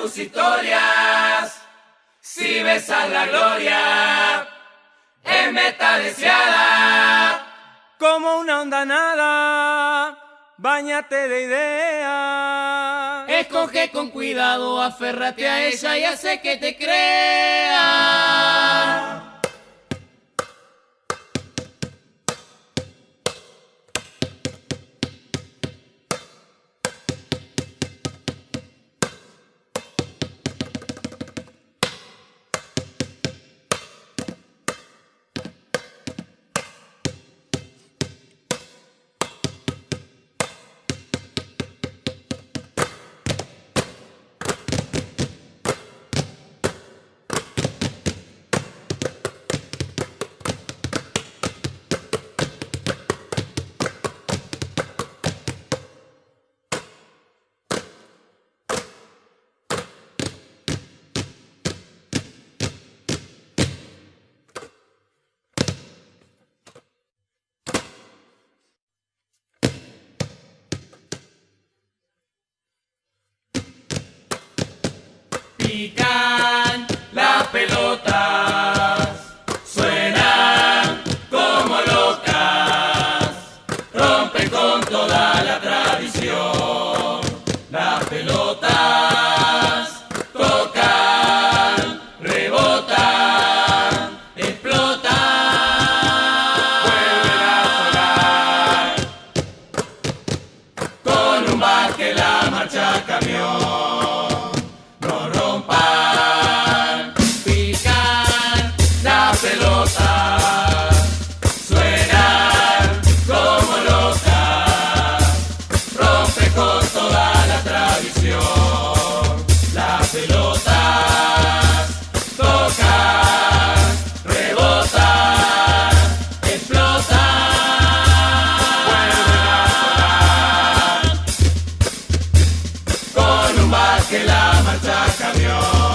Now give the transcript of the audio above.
tus historias. Si besas la gloria, es meta deseada. Como una onda nada, bañate de ideas. Escoge con cuidado, aférrate a ella y hace que te crea. Pican las pelotas, suenan como locas, rompen con toda la tradición. Las pelotas tocan, rebotan, explotan, vuelven a sonar. Con un bar que la marcha camión. que la marcha cambió.